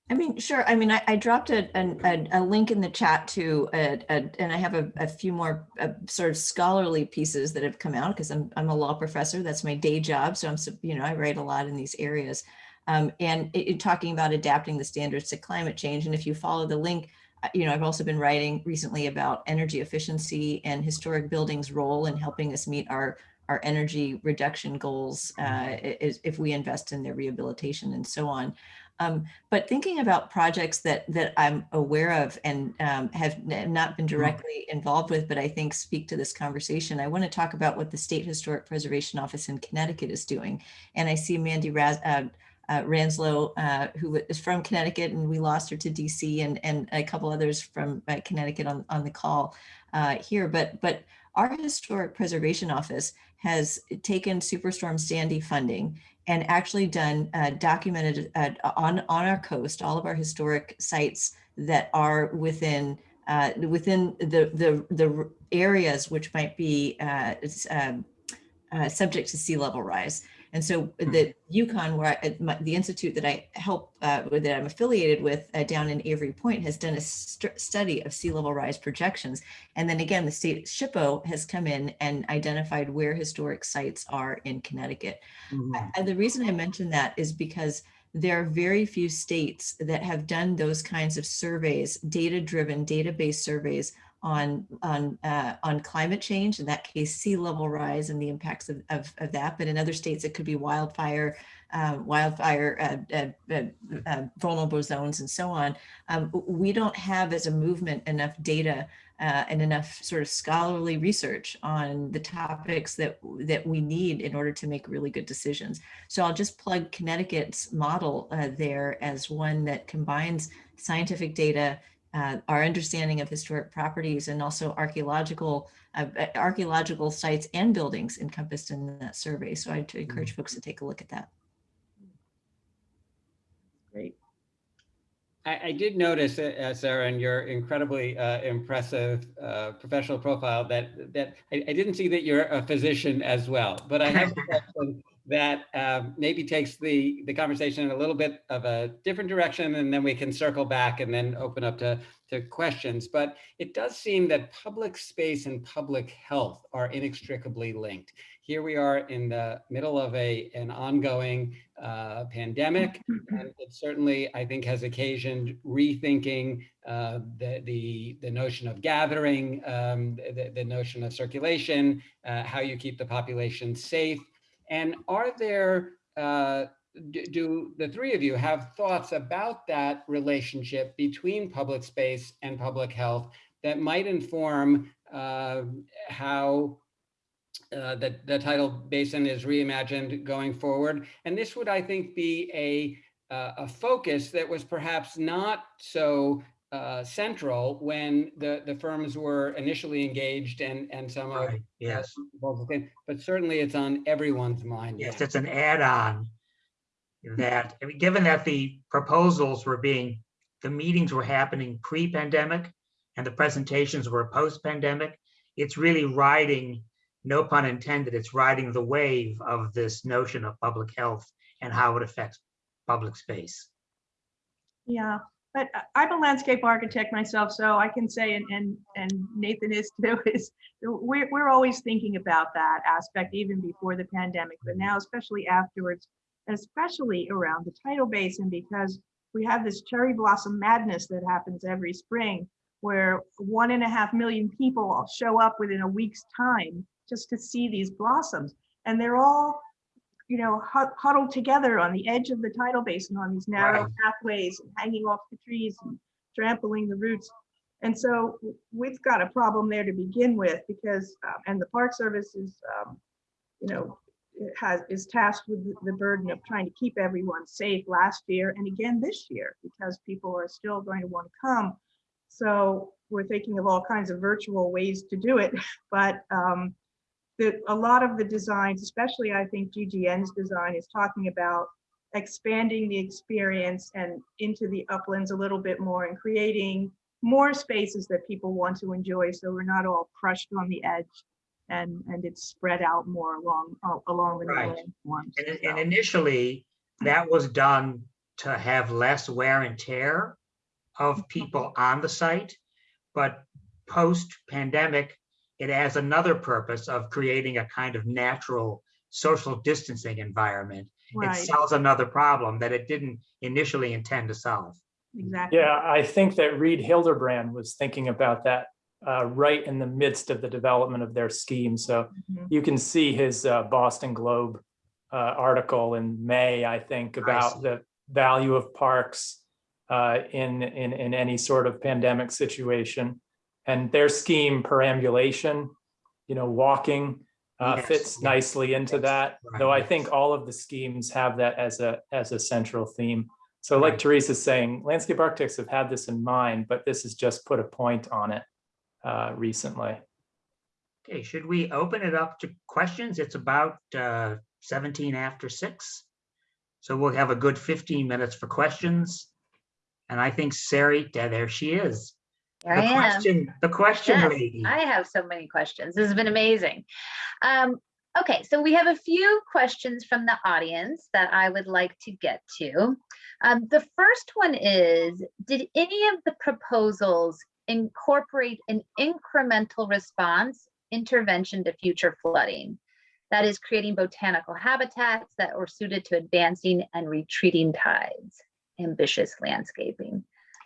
I mean, sure. I mean, I, I dropped a, a, a link in the chat to, a, a- and I have a, a few more uh, sort of scholarly pieces that have come out because I'm, I'm a law professor. That's my day job. So I'm, you know, I write a lot in these areas. Um, and it, it- talking about adapting the standards to climate change. And if you follow the link, uh, you know, I've also been writing recently about energy efficiency and historic buildings role in helping us meet our, our energy reduction goals uh, is- if we invest in their rehabilitation and so on. Um, but thinking about projects that that I'm aware of and um, have not been directly involved with, but I think speak to this conversation, I want to talk about what the State Historic Preservation Office in Connecticut is doing. And I see Mandy Raz, uh, uh, Ranslow, uh, who is from Connecticut, and we lost her to DC, and and a couple others from uh, Connecticut on on the call uh, here. But but our Historic Preservation Office has taken Superstorm Sandy funding and actually done uh, documented uh, on on our coast all of our historic sites that are within uh, within the the the areas which might be uh, um, uh, subject to sea level rise. And so the UConn, where I, my, the institute that I help uh, that I'm affiliated with uh, down in Avery Point, has done a st- study of sea level rise projections. And then again, the state SHPO has come in and identified where historic sites are in Connecticut. Mhm. And the reason I mention that is because there are very few states that have done those kinds of surveys, data-driven, database surveys on on uh, on climate change. In that case, sea level rise and the impacts of, of, of that. But in other states, it could be wildfire, uh, wildfire uh, uh, uh, vulnerable zones, and so on. Um, we don't have, as a movement, enough data uh, and enough sort of scholarly research on the topics that that we need in order to make really good decisions. So I'll just plug Connecticut's model there as one that combines scientific data, uh, our understanding of historic properties, and also archaeological uh, uh, archaeological sites and buildings encompassed in that survey. So I'd encourage folks to take a look at that. Great. I, I did notice, uh, uh, Sara, in your incredibly uh, impressive uh, professional profile that that I, I didn't see that you're a physician as well. But I have a question that um, maybe takes the the conversation in a little bit of a different direction, and then we can circle back and then open up to to questions. But it does seem that public space and public health are inextricably linked. Here we are in the middle of a an ongoing uh, pandemic. And it certainly, I think, has occasioned rethinking uh, the, the, the notion of gathering, um, the, the notion of circulation, uh, how you keep the population safe. And are there, uh, do, the three of you have thoughts about that relationship between public space and public health that might inform uh, how uh, that the tidal basin is reimagined going forward. And this would, I think, be a, uh, a focus that was perhaps not so uh, central when the, the firms were initially engaged and, and some of Right, yes. both but certainly it's on everyone's mind. Yes, now. it's an add-on that, given that the proposals were being, the meetings were happening pre-pandemic and the presentations were post-pandemic, it's really riding, no pun intended, it's riding the wave of this notion of public health and how it affects public space. Yeah, but I'm a landscape architect myself, so I can say, and, and, and Nathan is too, is we're, we're always thinking about that aspect even before the pandemic, but now especially afterwards, especially around the tidal basin, because we have this cherry blossom madness that happens every spring where one and a half million people show up within a week's time just to see these blossoms. And they're all you know, huddled together on the edge of the tidal basin on these narrow Right. pathways and hanging off the trees and trampling the roots. And so we've got a problem there to begin with because, um, and the Park Service is, um, you know, it has, is tasked with the- the burden of trying to keep everyone safe last year and again this year because people are still going to want to come. So we're thinking of all kinds of virtual ways to do it, but um, the, a lot of the designs, especially I think GGN's design is talking about expanding the experience and into the uplands a little bit more and creating more spaces that people want to enjoy. So we're not all crushed on the edge and, and it's spread out more along, uh, along the Right. And, and initially, that was done to have less wear and tear of people on the site. But post-pandemic, it has another purpose of creating a kind of natural social distancing environment. It solves another problem that it didn't initially intend to solve. exactly. Yeah, I think that Reed Hilderbrand was thinking about that uh, right in the midst of the development of their scheme. So Mhm. you can see his uh, Boston Globe uh, article in May, I think, about see. the value of parks uh, in, in, in any sort of pandemic situation. And their scheme perambulation, you know, walking uh, Yes, fits yes, nicely into yes, that. right, Though I think all of the schemes have that as a, as a central theme. So like Right. Teresa's saying, landscape architects have had this in mind, but this has just put a point on it uh, recently. Okay, should we open it up to questions? It's about uh, 17 after six. So we'll have a good 15 minutes for questions. And I think Sari, there she is. Here The I am. question, the question Yes, lady. I have so many questions. This has been amazing. Um, okay, so we have a few questions from the audience that I would like to get to. Um, the first one is, did any of the proposals incorporate an incremental response intervention to future flooding? That is creating botanical habitats that are suited to advancing and retreating tides, ambitious landscaping.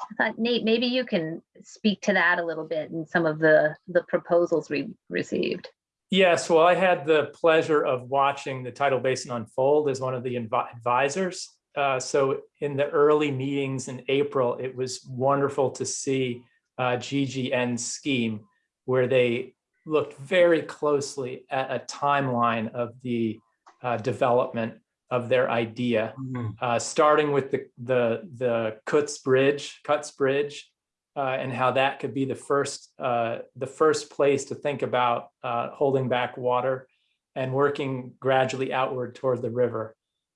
I thought Nate, maybe you can speak to that a little bit and some of the, the proposals we received. Yes, well, I had the pleasure of watching the tidal basin unfold as one of the advisors. Uh, so in the early meetings in April, it was wonderful to see uh, GGN's scheme where they looked very closely at a timeline of the uh, development of their idea Mhm. uh, starting with the the the Kutz Bridge, Kutz Bridge, uh, and how that could be the first uh, the first place to think about uh, holding back water and working gradually outward toward the river.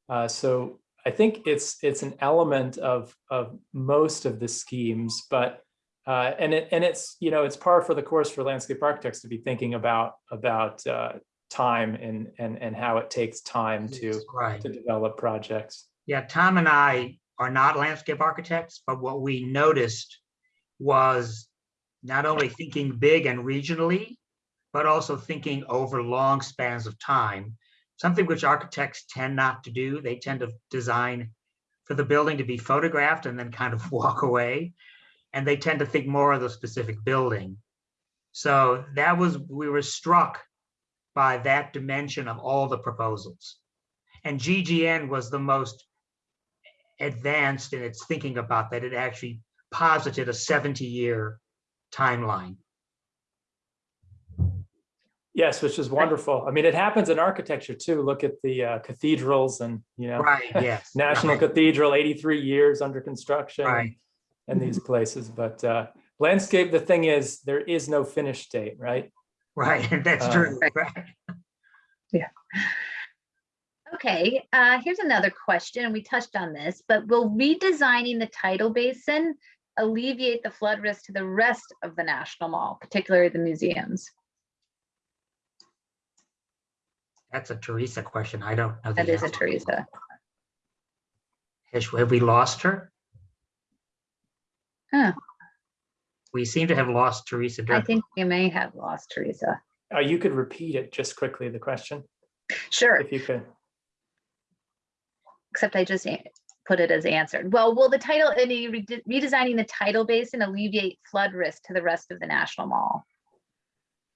Uh, so I think it's it's an element of of most of the schemes, but uh, and it and it's you know it's par for the course for landscape architects to be thinking about about uh, time and and and how it takes time to Right. to develop projects. Yeah, Tom and I are not landscape architects, but what we noticed was not only thinking big and regionally, but also thinking over long spans of time, something which architects tend not to do. They tend to design for the building to be photographed and then kind of walk away. And they tend to think more of the specific building. So that was, we were struck by that dimension of all the proposals. And GGN was the most advanced in its thinking about that. It actually posited a 70-year timeline. Yes, which is wonderful. I mean, it happens in architecture too. Look at the uh, cathedrals and, you know, Right, yes. National right, Cathedral, 83 years under construction. and- Right, And these places, but uh, landscape, the thing is, there is no finish date, right? Right, that's Uh, true, Right. right. Okay, uh, here's another question, we touched on this, but will redesigning the tidal basin alleviate the flood risk to the rest of the National Mall, particularly the museums? That's a Teresa question. I don't know. the That is a. Teresa. Has- Have we lost her? Huh. We seem to have lost Teresa. I think you may have lost Teresa. Uh, You could repeat it just quickly, the question, Sure, if you could. except I just put it as answered. Well, will the title, any rede- redesigning the tidal basin alleviate flood risk to the rest of the National Mall?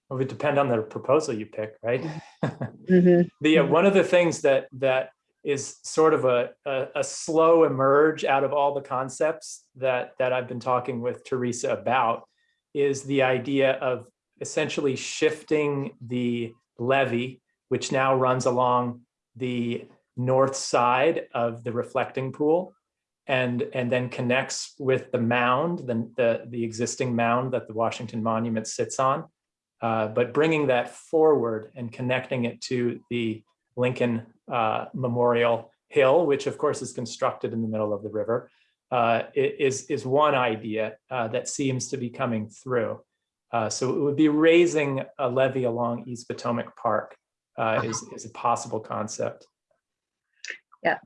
Well, it would depend on the proposal you pick, right? Mhm. The, uh, Mhm. one of the things that, that is sort of a, a, a slow emerge out of all the concepts that, that I've been talking with Teresa about is the idea of essentially shifting the levee, which now runs along the north side of the reflecting pool, and, and then connects with the mound, the, the, the existing mound that the Washington Monument sits on. Uh, but bringing that forward and connecting it to the Lincoln uh, Memorial Hill, which of course is constructed in the middle of the river, uh, is, is one idea uh, that seems to be coming through. Uh, so it would be raising a levee along East Potomac Park uh, is, is a possible concept. Yeah,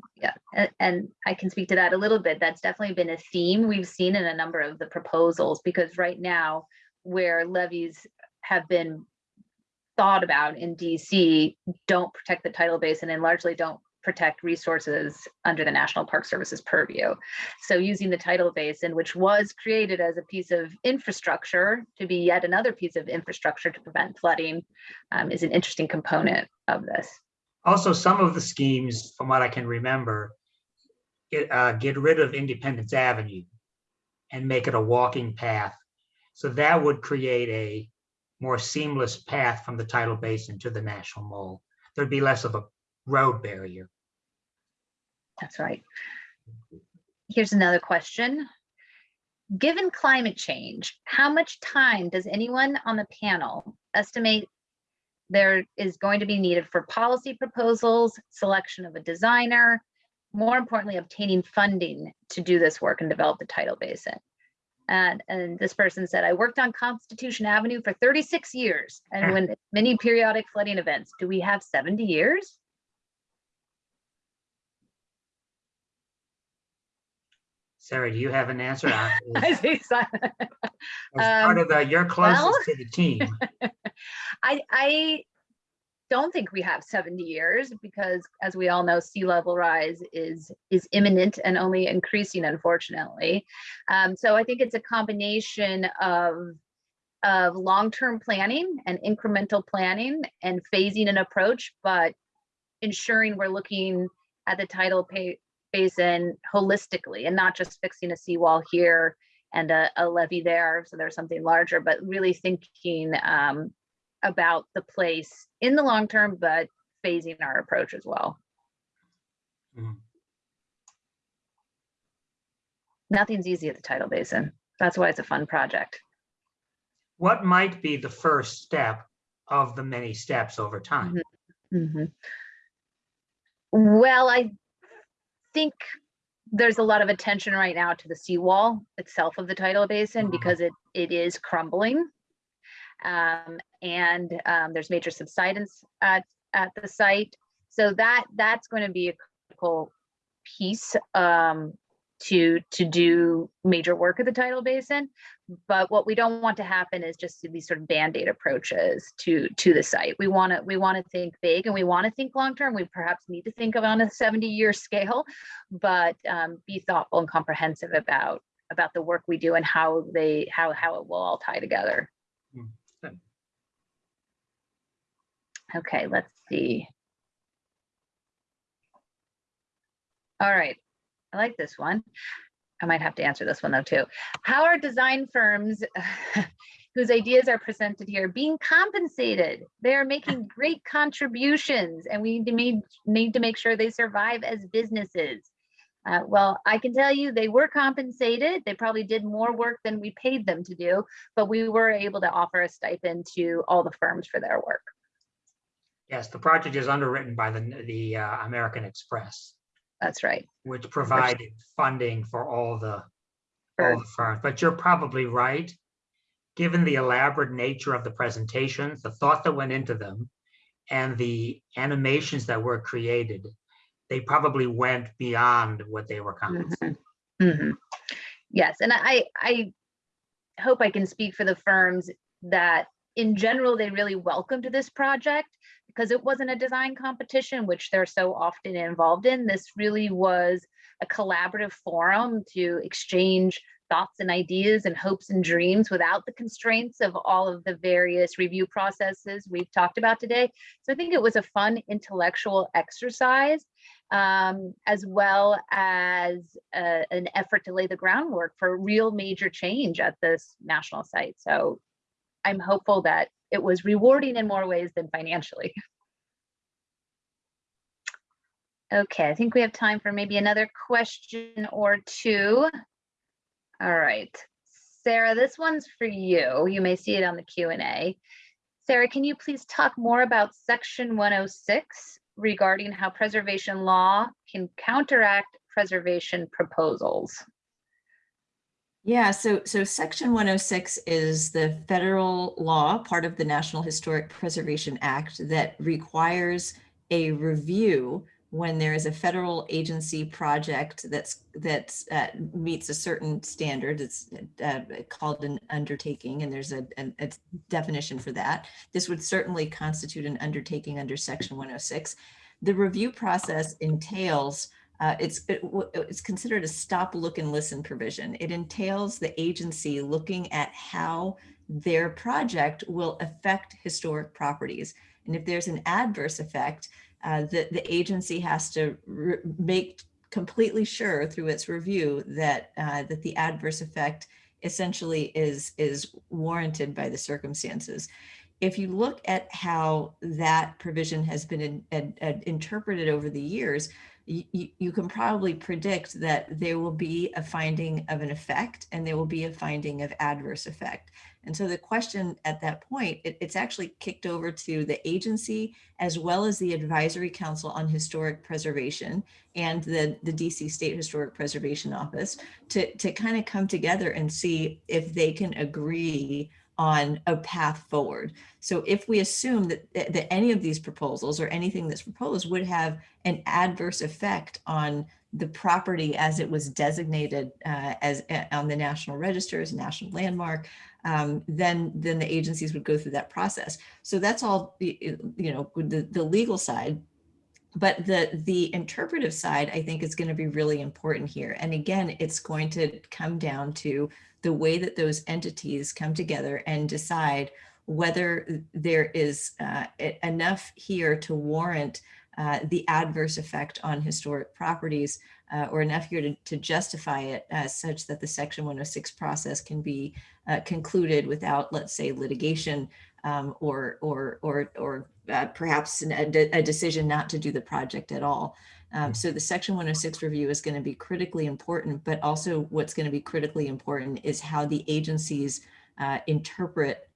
and, and I can speak to that a little bit. That's definitely been a theme we've seen in a number of the proposals, because right now, where levees have been thought about in DC, don't protect the tidal basin and largely don't protect resources under the National Park Service's purview. So using the tidal basin, which was created as a piece of infrastructure to be yet another piece of infrastructure to prevent flooding, um, is an interesting component of this. Also, some of the schemes, from what I can remember, get, uh, get rid of Independence Avenue and make it a walking path. So that would create a more seamless path from the tidal basin to the National Mall. There'd be less of a road barrier. That's right. Here's another question. Given climate change, how much time does anyone on the panel estimate there is going to be needed for policy proposals, selection of a designer, more importantly, obtaining funding to do this work and develop the tidal basin? And, and this person said, I worked on Constitution Avenue for 36 years and when many periodic flooding events, do we have 70 years? Sara, do you have an answer? I As see Simon. part Um, of the, you're closest to the team. I, I don't think we have 70 years because as we all know, sea level rise is, is imminent and only increasing unfortunately. Um, so I think it's a combination of, of long-term planning and incremental planning and phasing an approach, but ensuring we're looking at the tidal basin holistically and not just fixing a seawall here and a, a levee there, so there's something larger, but really thinking um, about the place in the long term, but phasing our approach as well. Mhm. Nothing's easy at the tidal basin. That's why it's a fun project. What might be the first step of the many steps over time? Mhm. Well, I think there's a lot of attention right now to the seawall itself of the tidal basin Mhm. because it it is crumbling. Um, and um, there's major subsidence at at the site. So that that's going to be a critical piece um, to to do major work at the tidal basin. But what we don't want to happen is just these sort of band-aid approaches to to the site. We want to we want to think big and we want to think long-term. We perhaps need to think of on a 70-year scale, but um, be thoughtful and comprehensive about about the work we do and how they how how it will all tie together. Hmm, good. Okay, let's see. All right, I like this one. I might have to answer this one though too. How are design firms whose ideas are presented here being compensated? They are making great contributions and we need to make, need to make sure they survive as businesses. Uh, well, I can tell you they were compensated. They probably did more work than we paid them to do, but we were able to offer a stipend to all the firms for their work. Yes, the project is underwritten by the, the uh, American Express, That's right. which provided funding for all the, all the firms. But you're probably right. Given the elaborate nature of the presentations, the thought that went into them, and the animations that were created, they probably went beyond what they were compensated. Mhm. Mhm. Yes, and I, I hope I can speak for the firms that in general, they really welcomed this project because it wasn't a design competition, which they're so often involved in. This really was a collaborative forum to exchange thoughts and ideas and hopes and dreams without the constraints of all of the various review processes we've talked about today. So I think it was a fun intellectual exercise um, as well as uh, an effort to lay the groundwork for real major change at this national site. So I'm hopeful that it was rewarding in more ways than financially. Okay, I think we have time for maybe another question or two. All right, Sara, this one's for you. You may see it on the Q and A. Sara, can you please talk more about section 106 regarding how preservation law can counteract preservation proposals? Yeah, so so section 106 is the federal law, part of the National Historic Preservation Act that requires a review when there is a federal agency project that's that's uh, meets a certain standard. It's uh, called an undertaking, and there's a, a, a definition for that. This would certainly constitute an undertaking under section 106. The review process entails uh, it's it, it's considered a stop, look, and listen provision. It entails the agency looking at how their project will affect historic properties, and if there's an adverse effect, uh, the the agency has to make completely sure through its review that uh, that the adverse effect essentially is is warranted by the circumstances. If you look at how that provision has been in, in- in- interpreted over the years, you, you, can probably predict that there will be a finding of an effect and there will be a finding of adverse effect. And so the question at that point, it, it's actually kicked over to the agency as well as the Advisory Council on Historic Preservation and the, the DC State Historic Preservation Office to, to kind of come together and see if they can agree on a path forward. So if we assume that, that any of these proposals or anything that's proposed would have an adverse effect on the property as it was designated uh, as uh, on the National Register as national landmark, um, then then the agencies would go through that process. So that's all the you know the the legal side. But the the interpretive side, I think, is going to be really important here. And again, it's going to come down to the way that those entities come together and decide whether there is uh, enough here to warrant uh, the adverse effect on historic properties uh, or enough here to, to justify it such that the section 106 process can be uh, concluded without, let's say, litigation um, or, or, or, or uh, perhaps a decision not to do the project at all. Um, so the section 106 review is going to be critically important, but also what's going to be critically important is how the agencies uh, interpret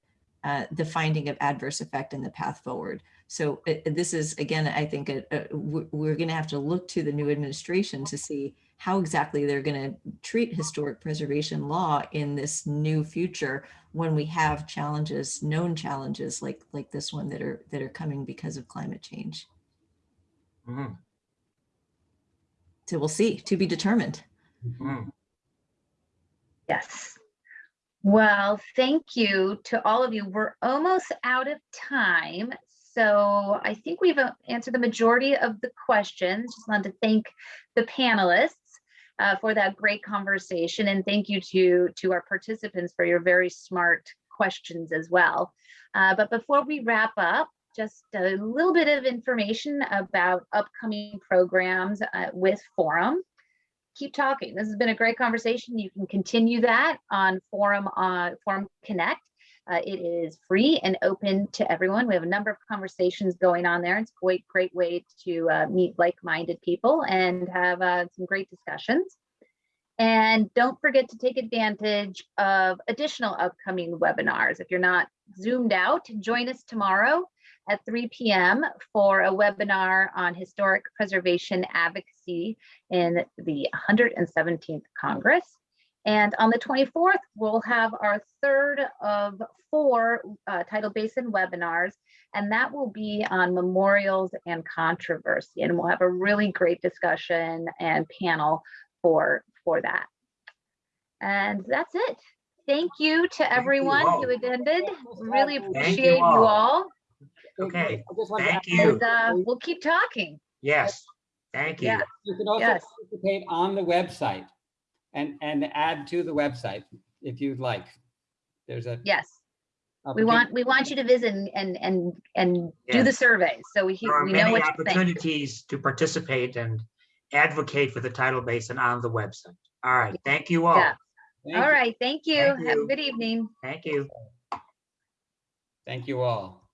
uh, the finding of adverse effect and the path forward. So uh, this is, again, I think a- a- we're going to have to look to the new administration to see how exactly they're going to treat historic preservation law in this new future when we have challenges, known challenges like like this one that are that are coming because of climate change. Mhm, So we'll see, to be determined. mhm. Yes. Well, thank you to all of you. We're almost out of time. So I think we've uh, answered the majority of the questions. Just wanted to thank the panelists uh, for that great conversation. And thank you to, to our participants for your very smart questions as well. Uh, But before we wrap up, just a little bit of information about upcoming programs uh, with Forum keep talking. This has been a great conversation. You can continue that on Forum uh, Forum Connect. Uh, it is free and open to everyone. We have a number of conversations going on there. It's a great, great way to uh, meet like-minded people and have uh, some great discussions. And don't forget to take advantage of additional upcoming webinars. If you're not zoomed out, join us tomorrow at 3 p.m. for a webinar on historic preservation advocacy in the 117th Congress. And on the 24th, we'll have our third of four uh, Tidal Basin webinars, and that will be on memorials and controversy. And we'll have a really great discussion and panel for, for that. And that's it. Thank you to everyone all. who attended. Really you appreciate you all. All. Okay, I just want to thank you. And uh, we'll keep talking. Yes, thank you. Yeah. You can also Yes. participate on the website and, and add to the website if you'd like. There's a. Yes. We want, we want you to visit and, and, and, and do the Yes. survey. So we, There are we know many what opportunities to participate and advocate for the tidal basin on the website. All right, thank you all. Yeah. Thank All you. right. Thank you. Thank Have a good evening. Thank you. Thank you all.